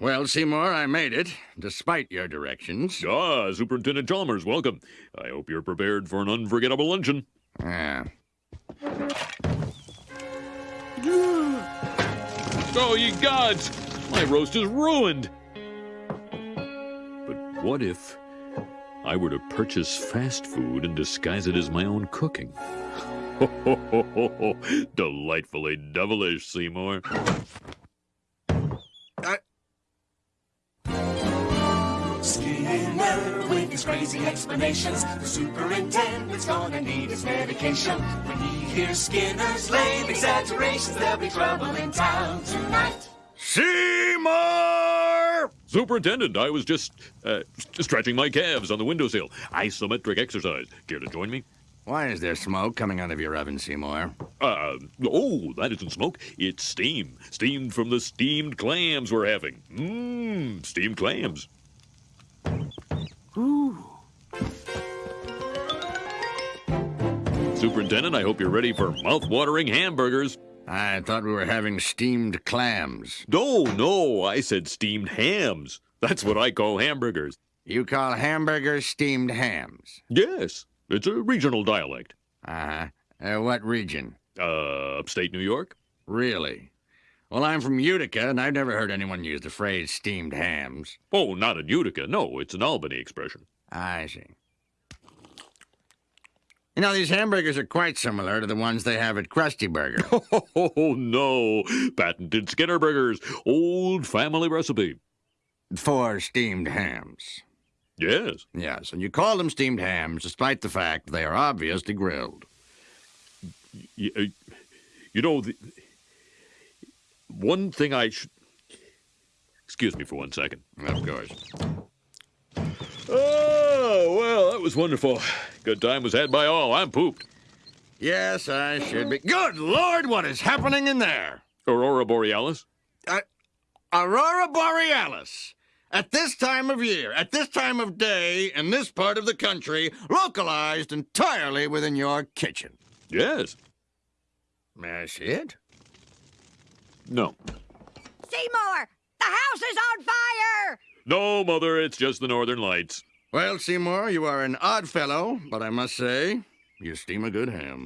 Well, Seymour, I made it, despite your directions. Ah, Superintendent Chalmers, welcome. I hope you're prepared for an unforgettable luncheon. Yeah. Oh, ye gods! My roast is ruined! But what if I were to purchase fast food and disguise it as my own cooking? Ho, ho, ho, ho, ho. Delightfully devilish, Seymour. Skinner with his crazy explanations. The superintendent's gonna need his medication. When he hears Skinner's lame exaggerations, there'll be trouble in town tonight. Seymour! Superintendent, I was just uh, stretching my calves on the windowsill. Isometric exercise. Care to join me? Why is there smoke coming out of your oven, Seymour? Uh, oh, that isn't smoke. It's steam. Steam from the steamed clams we're having. Mmm, steamed clams. Superintendent, I hope you're ready for mouth-watering hamburgers. I thought we were having steamed clams. No, no, I said steamed hams. That's what I call hamburgers. You call hamburgers steamed hams? Yes, it's a regional dialect. Uh-huh. Uh, what region? Uh, upstate New York? Really? Well, I'm from Utica, and I've never heard anyone use the phrase steamed hams. Oh, not in Utica. No, it's an Albany expression. I see. You know, these hamburgers are quite similar to the ones they have at Krusty Burger. Oh, no. Patented Skinner Burgers. Old family recipe. For steamed hams. Yes. Yes, and you call them steamed hams despite the fact they are obviously grilled. Y- uh, You know, the, one thing I should. Excuse me for one second. Of course. Oh, well, that was wonderful. Good time was had by all. I'm pooped. Yes, I should be. Good Lord, what is happening in there? Aurora Borealis? Aurora Borealis. At this time of year, at this time of day, in this part of the country, localized entirely within your kitchen. Yes. May I see it? No. Seymour, the house is on fire! No, Mother, it's just the Northern Lights. Well, Seymour, you are an odd fellow, but I must say, you steam a good ham.